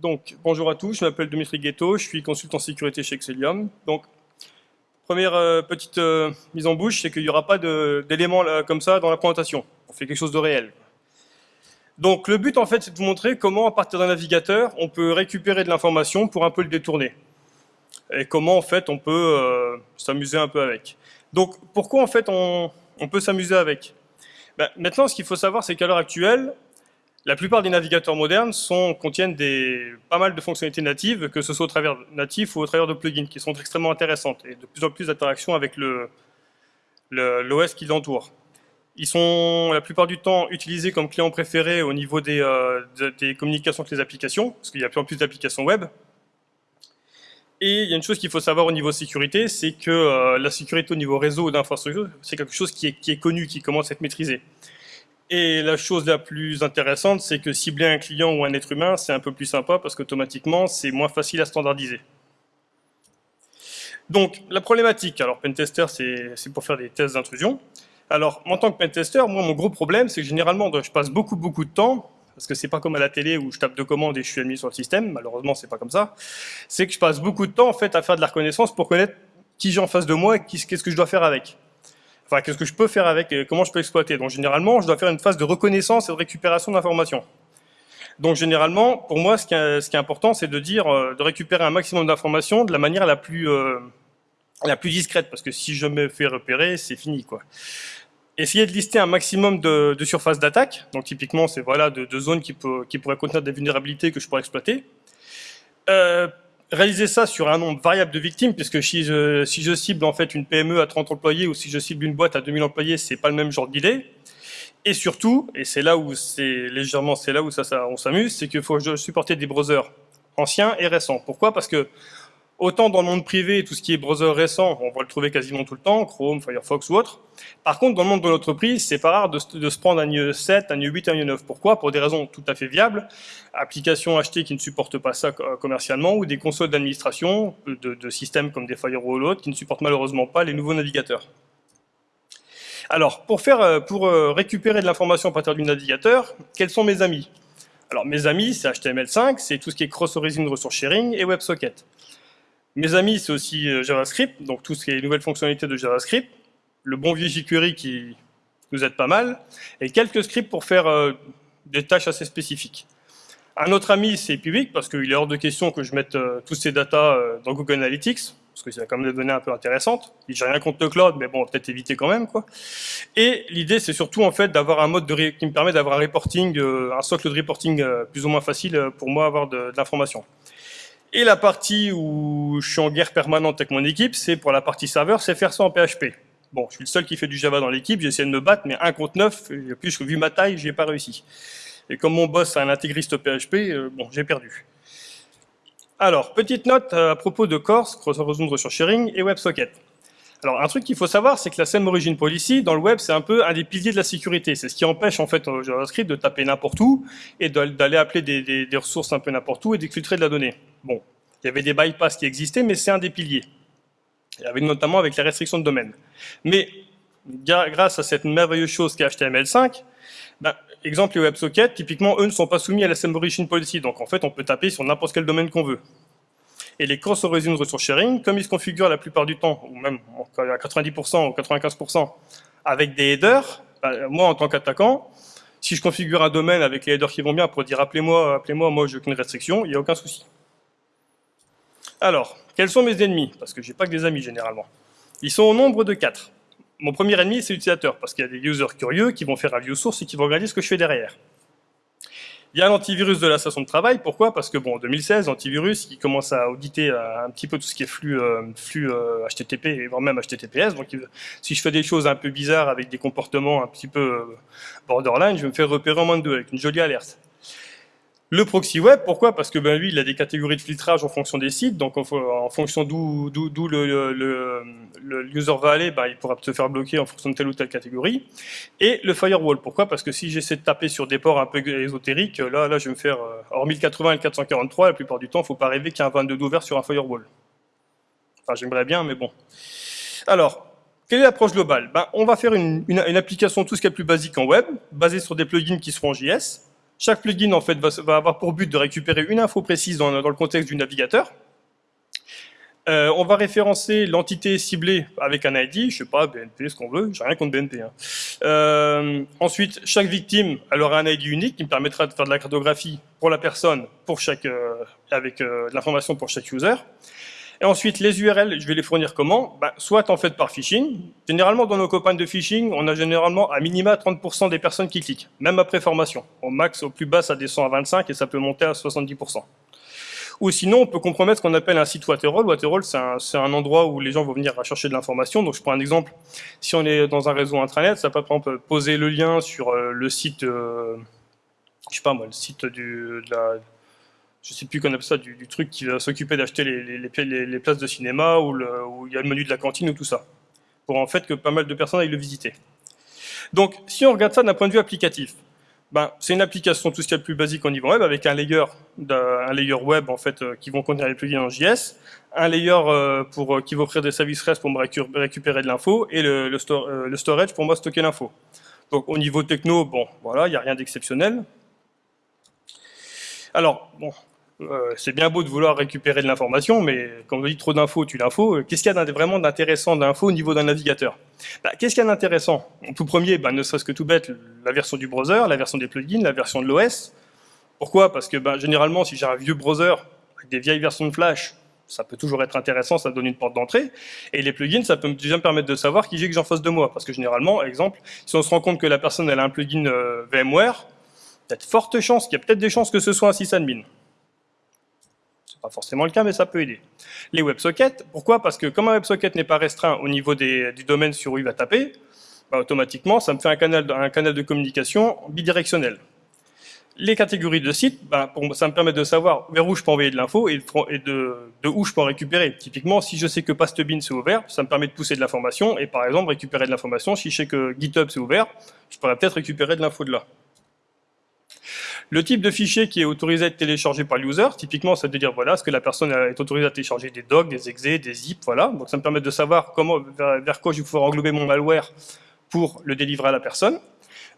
Donc, bonjour à tous, je m'appelle Dimitri Ghetto, je suis consultant sécurité chez Excellium. Donc, première euh, petite euh, mise en bouche, c'est qu'il n'y aura pas d'éléments comme ça dans la présentation. On fait quelque chose de réel. Donc, le but, en fait, c'est de vous montrer comment, à partir d'un navigateur, on peut récupérer de l'information pour un peu le détourner. Et comment, en fait, on peut euh, s'amuser un peu avec. Donc, pourquoi, en fait, on, peut s'amuser avec? Ben, Maintenant, ce qu'il faut savoir, c'est qu'à l'heure actuelle, la plupart des navigateurs modernes contiennent des, pas mal de fonctionnalités natives, que ce soit au travers natif ou au travers de plugins, qui sont extrêmement intéressantes et de plus en plus d'interactions avec l'OS le, qui l'entoure. Ils sont la plupart du temps utilisés comme clients préférés au niveau des, euh, communications avec les applications, parce qu'il y a plus en plus d'applications web. Et il y a une chose qu'il faut savoir au niveau sécurité, c'est que euh, la sécurité au niveau réseau d'infrastructure, c'est quelque chose qui est, qui est connu, qui commence à être maîtrisé. Et la chose la plus intéressante, c'est que cibler un client ou un être humain, c'est un peu plus sympa parce qu'automatiquement, c'est moins facile à standardiser. Donc, la problématique, alors pentester, c'est pour faire des tests d'intrusion. Alors, en tant que pentester, moi, mon gros problème, c'est que généralement, je passe beaucoup, beaucoup de temps, parce que c'est pas comme à la télé où je tape deux commandes et je suis admis sur le système, malheureusement, c'est pas comme ça, c'est que je passe beaucoup de temps, en fait, à faire de la reconnaissance pour connaître qui j'ai en face de moi et qu'est-ce que je dois faire avec enfin, qu'est-ce que je peux faire avec, et comment je peux exploiter? Donc généralement, je dois faire une phase de reconnaissance et de récupération d'informations. Donc généralement, pour moi, ce qui est, important, c'est de dire, euh, de récupérer un maximum d'informations de la manière la plus, euh, la plus discrète, parce que si je me fais repérer, c'est fini, quoi. Essayer de lister un maximum de, surfaces d'attaque, donc typiquement, c'est voilà, de, zones qui, peut, qui pourraient contenir des vulnérabilités que je pourrais exploiter. Euh, réaliser ça sur un nombre variable de victimes, puisque si je, si je cible en fait une PME à 30 employés ou si je cible une boîte à 2000 employés, c'est pas le même genre d'idée. Et surtout, et c'est là où c'est légèrement, c'est là où ça, ça on s'amuse, c'est qu'il faut supporter des browsers anciens et récents. Pourquoi? Parce que Autant dans le monde privé, tout ce qui est browser récent, on va le trouver quasiment tout le temps, Chrome, Firefox ou autre. Par contre, dans le monde de l'entreprise, c'est pas rare de, se prendre un IE 7, un IE 8, un IE 9. Pourquoi? Pour des raisons tout à fait viables. Applications achetées qui ne supportent pas ça commercialement ou des consoles d'administration de, systèmes comme des firewalls ou autres qui ne supportent malheureusement pas les nouveaux navigateurs. Alors, pour, euh, euh, récupérer de l'information à partir du navigateur, quels sont mes amis? Alors, mes amis, c'est HTML5, c'est tout ce qui est Cross-Origin Resource Sharing et WebSocket. Mes amis, c'est aussi euh, JavaScript, donc tout ce qui est les nouvelles fonctionnalités de JavaScript, le bon vieux jQuery qui nous aide pas mal, et quelques scripts pour faire euh, des tâches assez spécifiques. Un autre ami, c'est Public, parce qu'il est hors de question que je mette euh, tous ces datas dans Google Analytics, parce que c'est quand même des données un peu intéressantes. J'ai rien contre le cloud, mais bon, peut-être éviter quand même. quoi. Et l'idée, c'est surtout en fait d'avoir un mode de qui me permet d'avoir un reporting, un socle de reporting plus ou moins facile pour moi avoir de l'information. Et la partie où je suis en guerre permanente avec mon équipe, c'est pour la partie serveur, c'est faire ça en PHP. Bon, je suis le seul qui fait du Java dans l'équipe, j'ai essayé de me battre, mais 1 contre 9, plus vu ma taille, j'ai pas réussi. Et comme mon boss est un intégriste PHP, euh, bon, j'ai perdu. Alors, petite note à propos de Core, Cross-Horizon Resource Sharing et WebSocket. Alors, un truc qu'il faut savoir, c'est que la Same Origin Policy, dans le web, c'est un peu un des piliers de la sécurité. C'est ce qui empêche, en fait, JavaScript de taper n'importe où et d'aller appeler des, ressources un peu n'importe où et d'exfiltrer de la donnée. Bon, il y avait des bypass qui existaient, mais c'est un des piliers. Il y avait notamment avec les restrictions de domaine. Mais, grâce à cette merveilleuse chose qu'est HTML5, ben, exemple les WebSockets, typiquement, eux ne sont pas soumis à la Same Origin Policy. Donc, en fait, on peut taper sur n'importe quel domaine qu'on veut. Et les cross-origin resource sharing, comme ils se configurent la plupart du temps, ou même à 90% ou 95%, avec des headers, bah, moi en tant qu'attaquant, si je configure un domaine avec les headers qui vont bien pour dire appelez-moi, appelez-moi, moi, je n'ai aucune restriction, il n'y a aucun souci. Alors, quels sont mes ennemis? Parce que j'ai pas que des amis généralement. Ils sont au nombre de 4. Mon premier ennemi, c'est l'utilisateur, parce qu'il y a des users curieux qui vont faire un view source et qui vont regarder ce que je fais derrière. Il y a l'antivirus de la station de travail. Pourquoi? Parce que bon, en 2016, l'antivirus, il commence à auditer euh, un petit peu tout ce qui est flux, euh, flux HTTP euh, et voire même HTTPS. Donc, si je fais des choses un peu bizarres avec des comportements un petit peu borderline, je vais me faire repérer en moins de deux avec une jolie alerte. Le proxy web, pourquoi? Parce que ben, lui, il a des catégories de filtrage en fonction des sites, donc en, fonction d'où le, le, user va aller, ben, il pourra se faire bloquer en fonction de telle ou telle catégorie. Et le firewall, pourquoi? Parce que si j'essaie de taper sur des ports un peu ésotériques, là, là, je vais me faire, euh, hors 1080 et 443, la plupart du temps, il ne faut pas rêver qu'il y a un 22 d'ouvert sur un firewall. Enfin, j'aimerais bien, mais bon. Alors, quelle est l'approche globale? Ben, On va faire une, une, une application tout ce qui est plus basique en web, basée sur des plugins qui seront en JS, Chaque plugin en fait va, avoir pour but de récupérer une info précise dans, le contexte du navigateur. Euh, on va référencer l'entité ciblée avec un ID, je sais pas, BNP, ce qu'on veut, j'ai rien contre BNP. Hein. Euh, ensuite, chaque victime, elle aura un ID unique qui me permettra de faire de la cartographie pour la personne, pour chaque, euh, avec de l'information pour chaque user. Et ensuite, les URL, je vais les fournir comment? Ben, Soit en fait par phishing. Généralement, dans nos campagnes de phishing, on a généralement à minima 30% des personnes qui cliquent, même après formation. Au max, au plus bas, ça descend à 25 et ça peut monter à 70%. Ou sinon, on peut compromettre ce qu'on appelle un site Waterall. Waterall, c'est un, un, endroit où les gens vont venir chercher de l'information. Donc, je prends un exemple. Si on est dans un réseau intranet, ça peut, par exemple, poser le lien sur euh, le site, euh, je sais pas moi, le site du, de la, je sais plus qu'on appelle ça, du, truc qui va s'occuper d'acheter les, places de cinéma ou il y a le menu de la cantine ou tout ça. Pour en fait que pas mal de personnes aillent le visiter. Donc, si on regarde ça d'un point de vue applicatif, ben, c'est une application tout ce qu'il y a de plus basique au niveau web avec un layer, un layer web en fait euh, qui vont contenir les plugins en JS, un layer euh, pour euh, qui va offrir des services REST pour me récupérer de l'info et le, le, storage pour moi stocker l'info. Donc au niveau techno, bon, voilà, il n'y a rien d'exceptionnel. Alors, bon, euh, c'est bien beau de vouloir récupérer de l'information, mais quand on dit trop d'infos, tu l'info. Euh, qu'est-ce qu'il y a vraiment d'intéressant d'infos au niveau d'un navigateur? Bah, Qu'est-ce qu'il y a d'intéressant? Tout premier, bah, ne serait-ce que tout bête, la version du browser, la version des plugins, la version de l'OS. Pourquoi? Parce que bah, généralement, si j'ai un vieux browser avec des vieilles versions de Flash, ça peut toujours être intéressant, ça donne une porte d'entrée. Et les plugins, ça peut déjà me permettre de savoir qui j'ai que j'en fasse de moi. Parce que généralement, exemple, si on se rend compte que la personne elle a un plugin euh, VMware, il y a de fortes chances, qu'il y a peut-être des chances que ce soit un sysadmin pas forcément le cas, mais ça peut aider. Les WebSockets, pourquoi? Parce que comme un WebSocket n'est pas restreint au niveau des, du domaine sur où il va taper, bah, automatiquement, ça me fait un canal, un canal de communication bidirectionnel. Les catégories de sites, bah, ça me permet de savoir vers où je peux envoyer de l'info et, de, de, où je peux en récupérer. Typiquement, si je sais que Pastebin c'est ouvert, ça me permet de pousser de l'information et par exemple récupérer de l'information. Si je sais que GitHub c'est ouvert, je pourrais peut-être récupérer de l'info de là. Le type de fichier qui est autorisé à être téléchargé par l'user, typiquement, ça veut dire voilà, est-ce que la personne est autorisée à télécharger des docs, des exe, des zip, voilà. Donc ça me permet de savoir comment, vers, quoi je vais pouvoir englober mon malware pour le délivrer à la personne.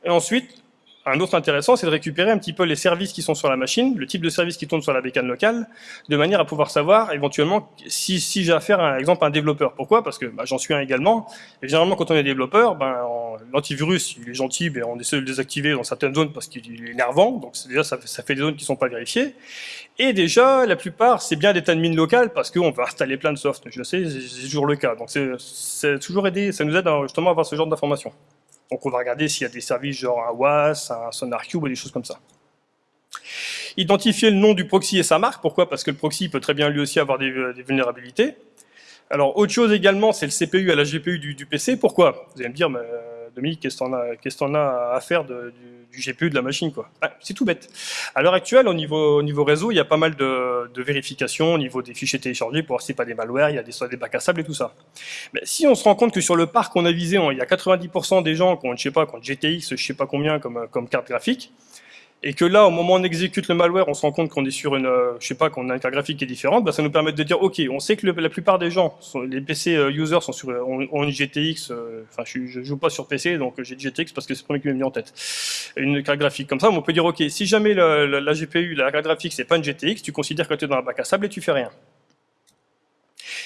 Et ensuite, un autre intéressant, c'est de récupérer un petit peu les services qui sont sur la machine, le type de service qui tourne sur la bécane locale, de manière à pouvoir savoir éventuellement si, si j'ai affaire à, exemple, à un développeur. Pourquoi? Parce que bah, j'en suis un également. Et généralement, quand on est développeur, ben, l'antivirus, il est gentil, mais on essaie de le désactiver dans certaines zones parce qu'il est énervant. Donc déjà, ça, ça, fait des zones qui ne sont pas vérifiées. Et déjà, la plupart, c'est bien d'être admin local parce qu'on va installer plein de soft. Je sais, c'est toujours le cas. Donc c'est toujours aidé, ça nous aide justement à avoir ce genre d'informations. Donc on va regarder s'il y a des services genre un WAS, un SonarCube ou des choses comme ça. Identifier le nom du proxy et sa marque. Pourquoi? Parce que le proxy peut très bien lui aussi avoir des, euh, vulnérabilités. Alors autre chose également, c'est le CPU à la GPU du, PC. Pourquoi? Vous allez me dire, mais, euh, Dominique, qu'est-ce en, as à faire du, GPU de la machine quoi? Ah, C'est tout bête. À l'heure actuelle, au niveau, niveau, réseau, il y a pas mal de, vérifications au niveau des fichiers téléchargés pour voir si pas des malwares, il y a des, des bacs à sable et tout ça. Mais si on se rend compte que sur le parc qu'on a visé, il y a 90% des gens qui ont, je sais pas, qui ont GTX, je sais pas combien comme, comme carte graphique, et que là, au moment où on exécute le malware, on se rend compte qu'on est sur une, euh, je sais pas, qu'on a une carte graphique qui est différente, bah, ça nous permet de dire, ok, on sait que la plupart des gens, les PC euh, users sont sur, ont, une GTX, euh, enfin, je, je, joue pas sur PC, donc j'ai GTX parce que c'est le premier qui m'est mis en tête. Une carte graphique comme ça, on peut dire, ok, si jamais la, la GPU, la carte graphique, c'est pas une GTX, tu considères que tu es dans un bac à sable et tu fais rien.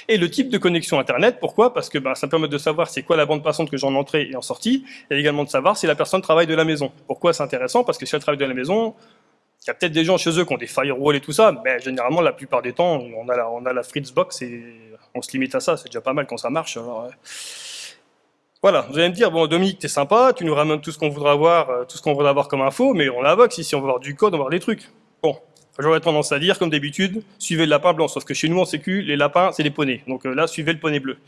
Et le type de connexion Internet, pourquoi? Parce que bah, ça permet de savoir c'est quoi la bande passante que j'ai en entrée et en sortie, et également de savoir si la personne travaille de la maison. Pourquoi c'est intéressant? Parce que si elle travaille de la maison, il y a peut-être des gens chez eux qui ont des firewalls et tout ça, mais généralement, la plupart des temps, on a la, Fritzbox et on se limite à ça, c'est déjà pas mal quand ça marche. Voilà, vous allez me dire, bon Dominique, t'es sympa, tu nous ramènes tout ce qu'on voudra avoir, euh, tout ce qu'on voudra avoir comme info, mais on la box ici, on veut voir du code, on veut voir des trucs. Bon, J'aurais tendance à dire, comme d'habitude, suivez le lapin blanc. Sauf que chez nous, en sécu, les lapins, c'est des poneys. Donc euh, là, suivez le poney bleu.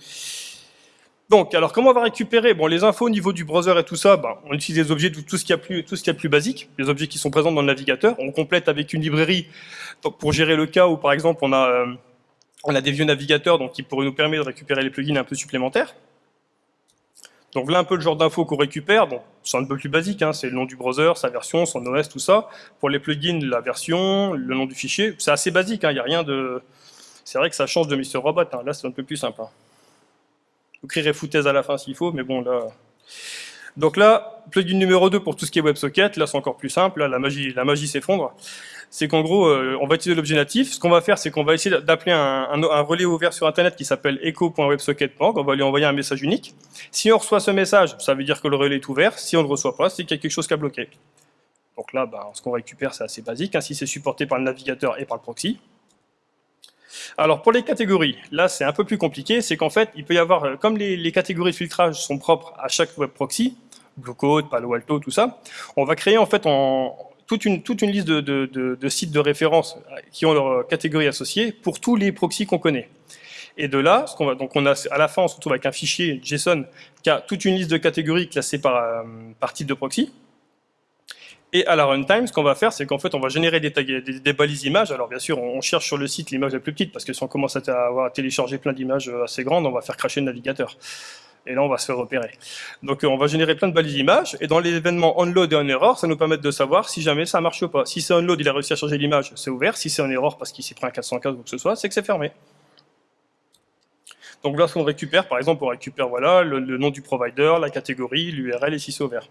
Donc, alors comment on va récupérer? Bon, les infos au niveau du browser et tout ça, ben, on utilise les objets, tout, ce qu'il y a plus, tout ce qu'il y a plus basique, les objets qui sont présents dans le navigateur. On complète avec une librairie pour gérer le cas où, par exemple, on a, euh, on a des vieux navigateurs donc qui pourraient nous permettre de récupérer les plugins un peu supplémentaires. Donc voilà un peu le genre d'infos qu'on récupère. C'est un peu plus basique, hein, c'est le nom du browser, sa version, son OS, tout ça. Pour les plugins, la version, le nom du fichier, c'est assez basique, il hein, n'y a rien de... C'est vrai que ça change de Mr. Robot, hein. là c'est un peu plus simple. Vous créerez foutaise à la fin s'il faut, mais bon là... Donc là, plugin numéro 2 pour tout ce qui est WebSocket, là c'est encore plus simple, là la magie, la magie s'effondre. C'est qu'en gros, euh, on va utiliser l'objet natif. Ce qu'on va faire, c'est qu'on va essayer d'appeler un, relais ouvert sur Internet qui s'appelle echo.websocket.org. On va lui envoyer un message unique. Si on reçoit ce message, ça veut dire que le relais est ouvert. Si on ne le reçoit pas, c'est qu'il y a quelque chose qui a bloqué. Donc là, ben, ce qu'on récupère, c'est assez basique. Ainsi, c'est supporté par le navigateur et par le proxy. Alors pour les catégories, là c'est un peu plus compliqué, c'est qu'en fait il peut y avoir, euh, comme les, catégories de filtrage sont propres à chaque web proxy, Bluecode, Palo Alto, tout ça, on va créer en fait toute, une, liste de, sites de référence qui ont leur catégorie associée pour tous les proxys qu'on connaît. Et de là, qu'on va, donc on a, à la fin, on se retrouve avec un fichier JSON qui a toute une liste de catégories classées par, euh, par type de proxy. Et à la runtime, ce qu'on va faire, c'est qu'en fait, on va générer des, balises images. Alors bien sûr, on cherche sur le site l'image la plus petite, parce que si on commence à avoir à télécharger plein d'images euh, assez grandes, on va faire cracher le navigateur. Et là, on va se faire repérer. Donc, euh, on va générer plein de balises images, et dans les événements onload et on error, ça nous permet de savoir si jamais ça marche ou pas. Si c'est onload, il a réussi à charger l'image, c'est ouvert. Si c'est en error parce qu'il s'est pris un 415 ou que ce soit, c'est que c'est fermé. Donc là, ce qu'on récupère, par exemple, on récupère voilà, le nom du provider, la catégorie, l'URL et si c'est ouvert.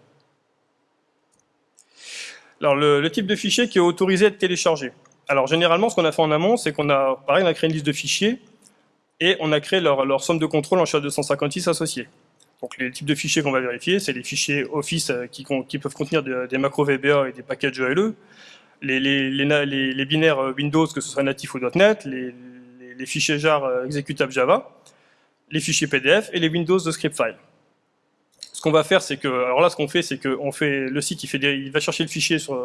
Alors, le, type de fichier qui est autorisé à être téléchargé. Alors, généralement, ce qu'on a fait en amont, c'est qu'on a, pareil, on a créé une liste de fichiers et on a créé leur, somme de contrôle en SHA-256 associée. Donc, les types de fichiers qu'on va vérifier, c'est les fichiers Office euh, qui, peuvent contenir des, macros VBA et des packages ELE, les, les, binaires euh, Windows, que ce soit natif ou .NET, les, fichiers jar euh, exécutables Java, les fichiers PDF et les Windows de script file ce qu'on va faire, c'est que, alors là, ce qu'on fait, c'est que fait, le site, il, va chercher le fichier sur,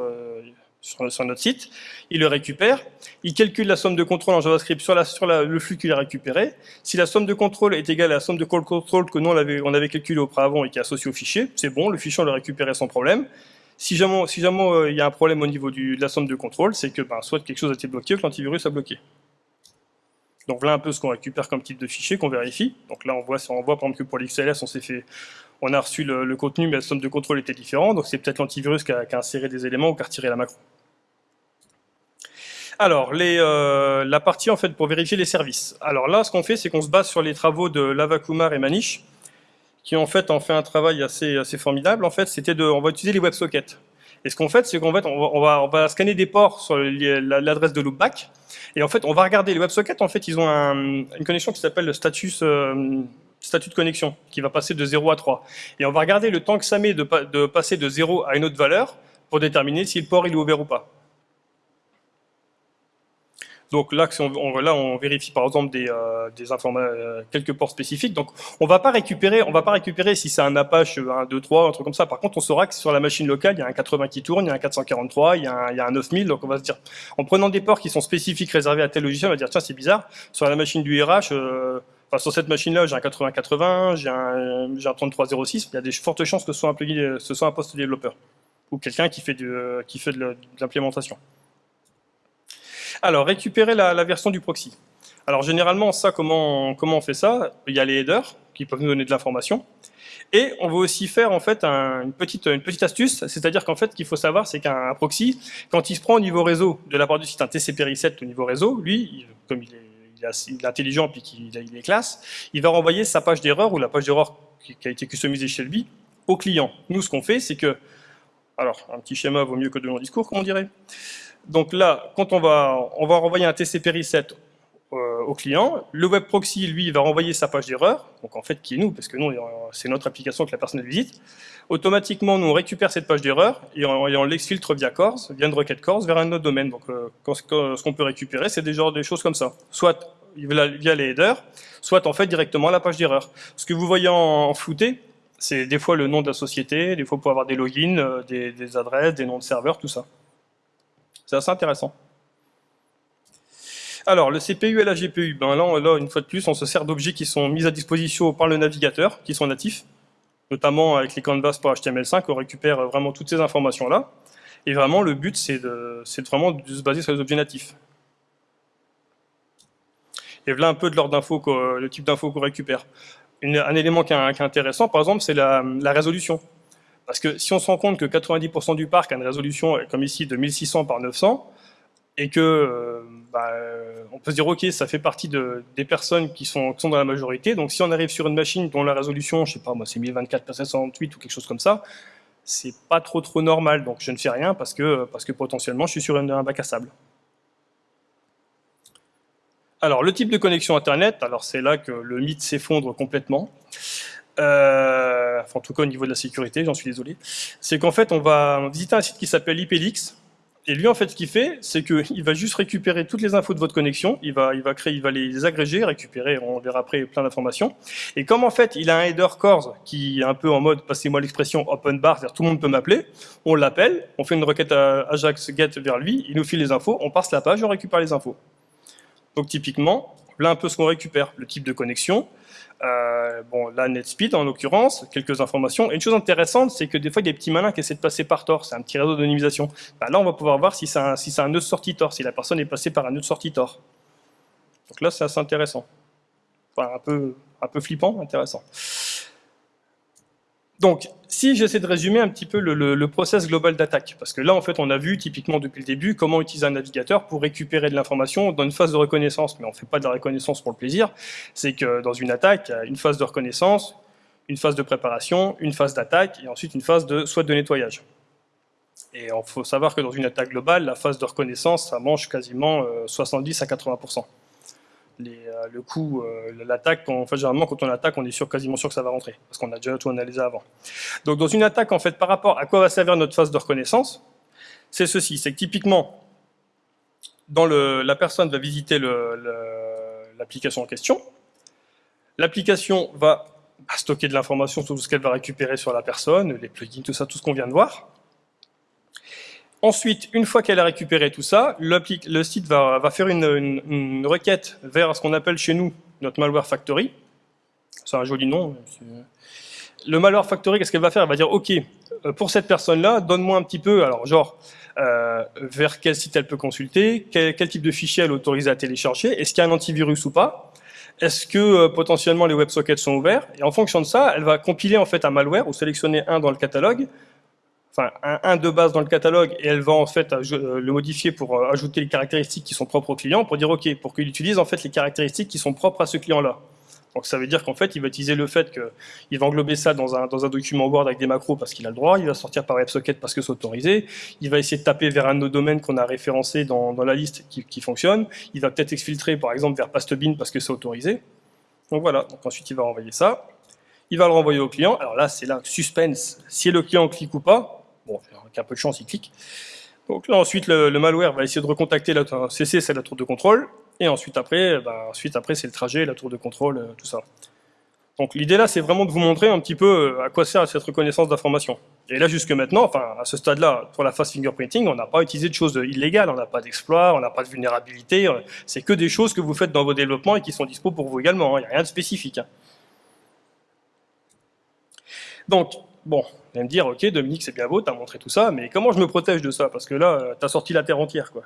sur, notre site, il le récupère, il calcule la somme de contrôle en JavaScript sur, le flux qu'il a récupéré. Si la somme de contrôle est égale à la somme de call control que nous on avait, on avait calculé auparavant et qui est associée au fichier, c'est bon, le fichier on l'a récupéré sans problème. Si jamais, euh, il y a un problème au niveau de la somme de contrôle, c'est que ben, soit quelque chose a été bloqué ou que l'antivirus a bloqué. Donc voilà un peu ce qu'on récupère comme type de fichier, qu'on vérifie. Donc là, on voit, on voit par exemple que pour l'XLS, on s'est fait, on a reçu le, contenu, mais la somme de contrôle était différente. Donc c'est peut-être l'antivirus qui, a, inséré des éléments ou qui a retiré la macro. Alors, euh, la partie en fait pour vérifier les services. Alors là, ce qu'on fait, c'est qu'on se base sur les travaux de Lavakumar et Manish, qui en fait ont fait un travail assez, assez formidable. En fait, c'était de, on va utiliser les WebSockets. Et ce qu'on fait, c'est qu'en fait, on va, scanner des ports sur l'adresse de loopback, et en fait, on va regarder les WebSockets. En fait, ils ont une connexion qui s'appelle le euh, statut de connexion, qui va passer de 0 à 3. Et on va regarder le temps que ça met de, de passer de 0 à une autre valeur pour déterminer si le port il est ouvert ou pas. Donc là, on, là, on vérifie par exemple des, euh, euh, quelques ports spécifiques. Donc on va pas récupérer, on va pas récupérer si c'est un Apache 1, 2, 3, un truc comme ça. Par contre, on saura que sur la machine locale, il y a un 80 qui tourne, il y a un 443, il y a un, il y a un 9000. Donc on va se dire, en prenant des ports qui sont spécifiques réservés à tel logiciel, on va dire tiens c'est bizarre. Sur la machine du RH, euh, sur cette machine-là, j'ai un 8080, j'ai un, un 3306. Il y a des fortes chances que ce soit un plugin, ce soit un poste développeur ou quelqu'un qui fait qui fait de l'implémentation. Alors, récupérer la, version du proxy. Alors, généralement, ça, comment, comment on fait ça? Il y a les headers qui peuvent nous donner de l'information. Et on veut aussi faire en fait une, petite, une petite astuce, c'est-à-dire qu'en fait, qu'il faut savoir, c'est qu'un proxy, quand il se prend au niveau réseau de la part du site un TCP reset au niveau réseau, lui, comme il est, intelligent puis qu'il il est classe, il va renvoyer sa page d'erreur ou la page d'erreur qui, a été customisée chez lui au client. Nous, ce qu'on fait, c'est que, alors, un petit schéma vaut mieux que de longs discours, comme on dirait. Donc là, quand on va, on va renvoyer un TCP reset euh, au client, le web proxy, lui, va renvoyer sa page d'erreur, donc en fait qui est nous, parce que nous, c'est notre application que la personne visite. Automatiquement, nous, on récupère cette page d'erreur et on, l'exfiltre via Cors, via une requête Cors, vers un autre domaine. Donc euh, ce qu'on peut récupérer, c'est des, choses comme ça. Soit via les headers, soit en fait directement la page d'erreur. Ce que vous voyez en, flouté, c'est des fois le nom de la société, des fois pour avoir des logins, euh, des, des adresses, des noms de serveurs, tout ça. C'est assez intéressant. Alors, le CPU et la GPU, ben là, une fois de plus, on se sert d'objets qui sont mis à disposition par le navigateur, qui sont natifs, notamment avec les canvas pour HTML5, on récupère vraiment toutes ces informations-là. Et vraiment, le but, c'est de, vraiment de se baser sur les objets natifs. Et voilà un peu de l'ordre d'infos, le type d'infos qu'on récupère. un élément qui est, intéressant, par exemple, c'est la, résolution. Parce que si on se rend compte que 90% du parc a une résolution, comme ici, de 1600 par 900, et que euh, bah, on peut se dire ok ça fait partie de, des personnes qui sont, sont dans la majorité donc si on arrive sur une machine dont la résolution je sais pas moi c'est 1024 x 768 ou quelque chose comme ça c'est pas trop trop normal. Donc je ne fais rien parce que parce que potentiellement je suis sur un bac à sable. Alors le type de connexion internet alors c'est là que le mythe s'effondre complètement euh, enfin, en tout cas au niveau de la sécurité, j'en suis désolé, c'est qu'en fait on va visiter un site qui s'appelle IPLX, et lui, en fait, ce qu'il fait, c'est qu'il va juste récupérer toutes les infos de votre connexion, il va, il va créer, il va les agréger, récupérer, on verra après plein d'informations. Et comme en fait, il a un header cores qui est un peu en mode, passez-moi l'expression open bar, c'est-à-dire tout le monde peut m'appeler, on l'appelle, on fait une requête à Ajax get vers lui, il nous file les infos, on passe la page, on récupère les infos. Donc typiquement, là un peu ce qu'on récupère, le type de connexion, euh, bon, là, NetSpeed en l'occurrence, quelques informations. Et une chose intéressante, c'est que des fois, il y a des petits malins qui essaient de passer par Tor. C'est un petit réseau d'anonymisation. Bah, là, on va pouvoir voir si c'est un, si un nœud sortie Tor, si la personne est passée par un nœud de sortie Tor. Donc là, c'est assez intéressant. Enfin, un peu, un peu flippant, intéressant. Donc, si j'essaie de résumer un petit peu le, process global d'attaque, parce que là, en fait, on a vu typiquement depuis le début comment utiliser un navigateur pour récupérer de l'information dans une phase de reconnaissance, mais on ne fait pas de la reconnaissance pour le plaisir, c'est que dans une attaque, il y a une phase de reconnaissance, une phase de préparation, une phase d'attaque, et ensuite une phase de soit de nettoyage. Et il faut savoir que dans une attaque globale, la phase de reconnaissance, ça mange quasiment 70 euh, à 80% euh, le coup, euh, l'attaque, en fait, généralement, quand on attaque, on est sûr, quasiment sûr que ça va rentrer, parce qu'on a déjà tout analysé avant. Donc, dans une attaque, en fait, par rapport à quoi va servir notre phase de reconnaissance, c'est ceci, c'est que typiquement, dans le, la personne va visiter l'application en question, l'application va stocker de l'information sur tout ce qu'elle va récupérer sur la personne, les plugins, tout ça, tout ce qu'on vient de voir, Ensuite, une fois qu'elle a récupéré tout ça, le site va, faire une, requête vers ce qu'on appelle chez nous notre malware factory. C'est un joli nom. Le malware factory, qu'est-ce qu'elle va faire? Elle va dire, OK, euh, pour cette personne-là, donne-moi un petit peu, alors genre, euh, vers quel site elle peut consulter, quel, type de fichier elle est autorisée à télécharger, est-ce qu'il y a un antivirus ou pas, est-ce que euh, potentiellement les WebSockets sont ouverts, et en fonction de ça, elle va compiler en fait un malware ou sélectionner un dans le catalogue enfin un, de base dans le catalogue et elle va en fait euh, le modifier pour euh, ajouter les caractéristiques qui sont propres au client pour dire ok pour qu'il utilise en fait les caractéristiques qui sont propres à ce client là. Donc ça veut dire qu'en fait il va utiliser le fait qu'il va englober ça dans un, dans un document Word avec des macros parce qu'il a le droit, il va sortir par WebSocket parce que c'est autorisé, il va essayer de taper vers un de nos domaines qu'on a référencé dans, dans la liste qui, qui, fonctionne, il va peut-être exfiltrer par exemple vers Pastebin parce que c'est autorisé. Donc voilà, donc ensuite il va renvoyer ça, il va le renvoyer au client, alors là c'est là suspense, si le client clique ou pas, Bon, avec un peu de chance, il clique. Donc là, ensuite, le, malware va essayer de recontacter la CC, c'est la tour de contrôle. Et ensuite, après, bah, ensuite, après c'est le trajet, la tour de contrôle, euh, tout ça. Donc l'idée là, c'est vraiment de vous montrer un petit peu euh, à quoi sert cette reconnaissance d'information. Et là, jusque maintenant, enfin, à ce stade-là, pour la phase fingerprinting, on n'a pas utilisé de choses illégales, on n'a pas d'exploit, on n'a pas de vulnérabilité, euh, c'est que des choses que vous faites dans vos développements et qui sont dispo pour vous également, hein. il n'y a rien de spécifique. Hein. Donc, Bon, vous me dire, ok, Dominique, c'est bien beau, t'as montré tout ça, mais comment je me protège de ça? Parce que là, euh, t'as sorti la terre entière, quoi.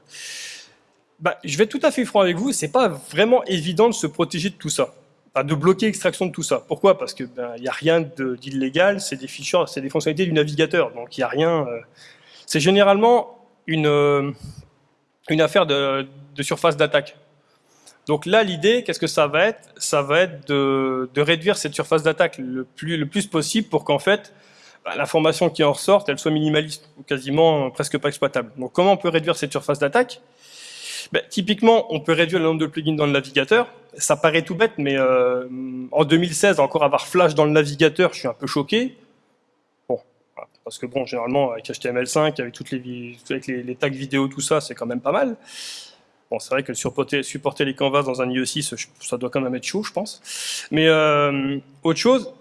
Bah, je vais être tout à fait franc avec vous, c'est pas vraiment évident de se protéger de tout ça. de bloquer l'extraction de tout ça. Pourquoi? Parce que ben, il n'y a rien d'illégal, c'est des fichiers, c'est des fonctionnalités du navigateur, donc il n'y a rien. Euh, c'est généralement une, euh, une affaire de, de surface d'attaque. Donc là, l'idée, qu'est-ce que ça va être? Ça va être de, de, réduire cette surface d'attaque le plus, le plus possible pour qu'en fait, l'information qui en ressort, elle soit minimaliste ou quasiment presque pas exploitable. Donc comment on peut réduire cette surface d'attaque? Ben, Typiquement, on peut réduire le nombre de plugins dans le navigateur. Ça paraît tout bête, mais euh, en 2016, encore avoir Flash dans le navigateur, je suis un peu choqué. Bon, parce que bon, généralement, avec HTML5, avec toutes les, tags vidéo, tout ça, c'est quand même pas mal. Bon, c'est vrai que supporter, supporter les canvas dans un IE6, ça doit quand même être chaud, je pense. Mais euh, autre chose,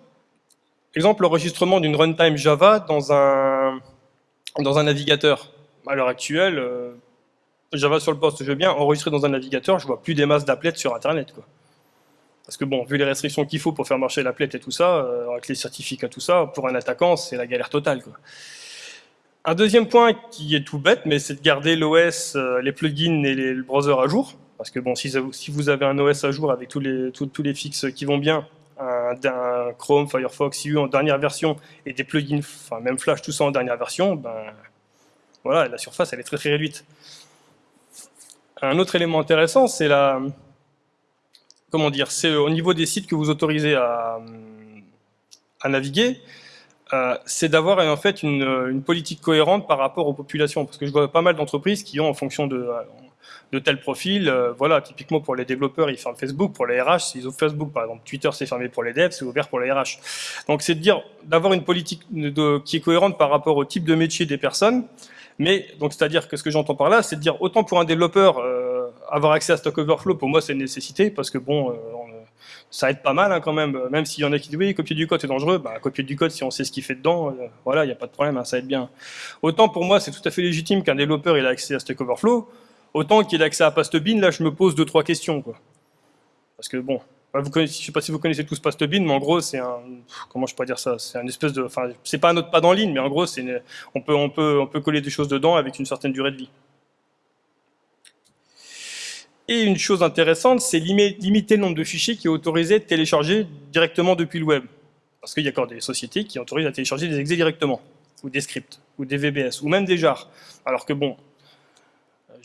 Exemple, l'enregistrement d'une runtime Java dans un, dans un navigateur. À l'heure actuelle, euh, Java sur le poste, je veux bien, enregistrer dans un navigateur, je vois plus des masses d'applets sur Internet. Quoi. Parce que bon, vu les restrictions qu'il faut pour faire marcher l'applet et tout ça, euh, avec les certificats, tout ça, pour un attaquant, c'est la galère totale. Quoi. Un deuxième point qui est tout bête, mais c'est de garder l'OS, euh, les plugins et les, le browser à jour. Parce que bon, si, si, vous avez un OS à jour avec tous les, tous les fixes qui vont bien, d'un Chrome, Firefox, CU en dernière version et des plugins, enfin même Flash, tout ça en dernière version, ben voilà, la surface elle est très très réduite. Un autre élément intéressant, c'est la, comment dire, c'est au niveau des sites que vous autorisez à, naviguer, euh, c'est d'avoir en fait une, une, politique cohérente par rapport aux populations. Parce que je vois pas mal d'entreprises qui ont, en fonction de, de tel profil, euh, voilà, typiquement pour les développeurs, ils ferment Facebook, pour les RH, ils ouvrent Facebook, par exemple. Twitter, c'est fermé pour les devs, c'est ouvert pour les RH. Donc c'est de dire, d'avoir une politique qui est cohérente par rapport au type de métier des personnes, mais donc c'est-à-dire que ce que j'entends par là, c'est de dire, autant pour un développeur, euh, avoir accès à Stack Overflow, pour moi, c'est une nécessité, parce que bon, euh, ça aide pas mal hein, quand même, même s'il y en a qui disent oui, copier du code c'est dangereux, bah, copier du code si on sait ce qu'il fait dedans, euh, voilà, il n'y a pas de problème, hein, ça aide bien. Autant pour moi c'est tout à fait légitime qu'un développeur ait accès à Stack Overflow, autant qu'il ait accès à Pastebin, là je me pose deux trois questions. Parce que bon, je sais pas si vous connaissez tous Pastebin, mais en gros c'est un, comment je pourrais dire ça, c'est un espèce de, enfin c'est pas un autre pas dans ligne, mais en gros c'est, on peut on peut on peut coller des choses dedans avec une certaine durée de vie. Et une chose intéressante, c'est limiter le nombre de fichiers qui est autorisé de télécharger directement depuis le web. Parce qu'il y a encore des sociétés qui autorisent à télécharger des exés directement, ou des scripts, ou des VBS, ou même des jars. Alors que bon,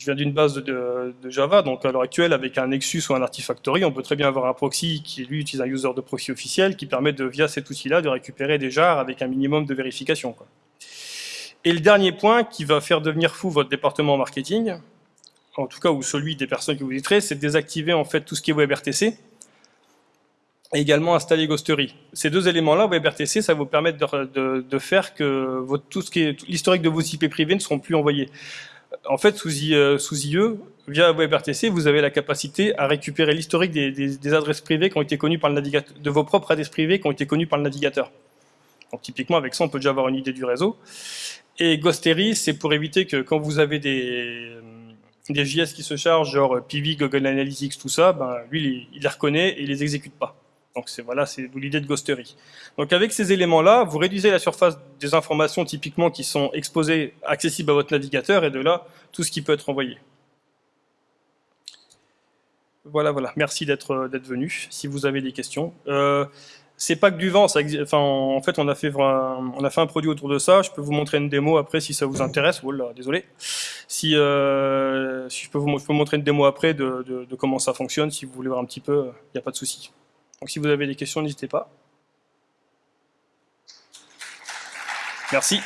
je viens d'une base de, Java, donc à l'heure actuelle, avec un Nexus ou un Artifactory, on peut très bien avoir un proxy qui, lui, utilise un user de proxy officiel qui permet, de, via cet outil-là, de récupérer des jars avec un minimum de vérification. Et le dernier point qui va faire devenir fou votre département marketing, en tout cas, ou celui des personnes que vous éditerez, c'est de désactiver en fait tout ce qui est WebRTC et également installer Ghostery. Ces deux éléments-là, WebRTC, ça vous permettre de, faire que tout l'historique de vos IP privés ne seront plus envoyés. En fait, sous, IE, IE, via WebRTC, vous avez la capacité à récupérer l'historique des, adresses privées qui ont été connues par le navigateur, de vos propres adresses privées qui ont été connues par le navigateur. Donc typiquement, avec ça, on peut déjà avoir une idée du réseau. Et Ghostery, c'est pour éviter que quand vous avez des, des JS qui se chargent, genre PV, Google Analytics, tout ça, ben, lui, il, les reconnaît et il les exécute pas. Donc c'est voilà, c'est l'idée de Ghostery. Donc avec ces éléments-là, vous réduisez la surface des informations typiquement qui sont exposées, accessibles à votre navigateur, et de là, tout ce qui peut être envoyé. Voilà, voilà. Merci d'être venu. Si vous avez des questions. Euh, c'est pas que du vent. Ça, enfin, en fait, on a fait, un, on a fait un produit autour de ça. Je peux vous montrer une démo après si ça vous intéresse. Oh désolé. Si, euh, je, peux vous, peux montrer une démo après de, de, comment ça fonctionne, si vous voulez voir un petit peu, il n'y a pas de souci. Donc si vous avez des questions, n'hésitez pas. Merci.